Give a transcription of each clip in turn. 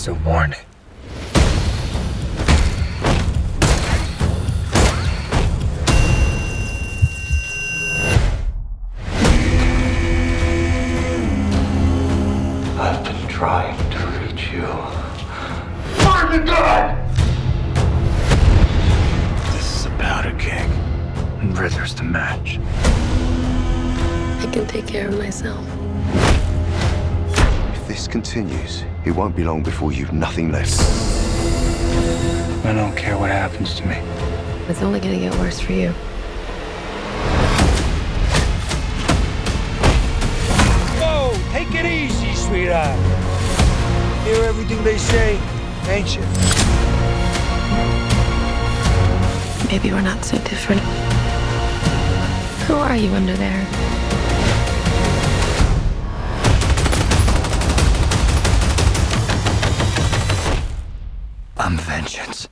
It's a warning. I've been trying to reach you. Find the gun! This is a powder keg, and Rither's the match. I can take care of myself. If this continues, it won't be long before you've nothing left. I don't care what happens to me. It's only gonna get worse for you. Whoa, take it easy, sweetheart. Hear everything they say, ain't you? Maybe we're not so different. Who are you under there? some vengeance.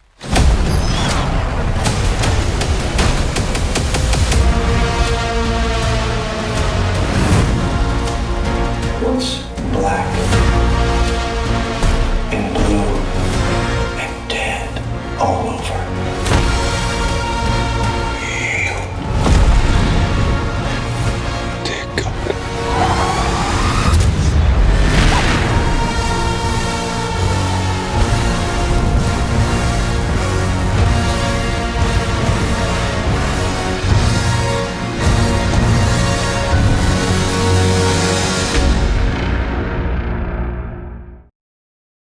What's black and blue and dead all over?